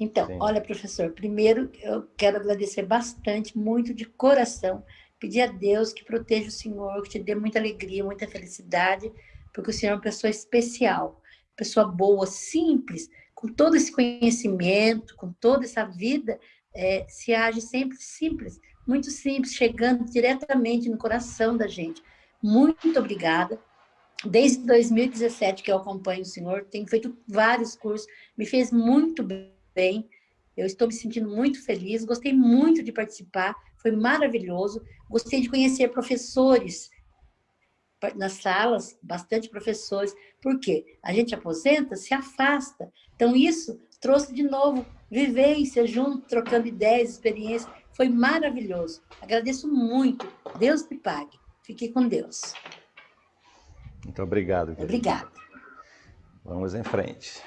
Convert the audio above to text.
Então, Sim. olha, professor, primeiro eu quero agradecer bastante, muito de coração, pedir a Deus que proteja o senhor, que te dê muita alegria, muita felicidade, porque o senhor é uma pessoa especial, pessoa boa, simples, com todo esse conhecimento, com toda essa vida, é, se age sempre simples, muito simples, chegando diretamente no coração da gente. Muito obrigada. Desde 2017 que eu acompanho o senhor, tenho feito vários cursos, me fez muito bem, eu estou me sentindo muito feliz, gostei muito de participar, foi maravilhoso, gostei de conhecer professores nas salas, bastante professores, porque a gente aposenta, se afasta, então isso trouxe de novo vivência junto, trocando ideias, experiências, foi maravilhoso. Agradeço muito. Deus te pague. Fique com Deus. Muito obrigado. Obrigada. Vamos em frente.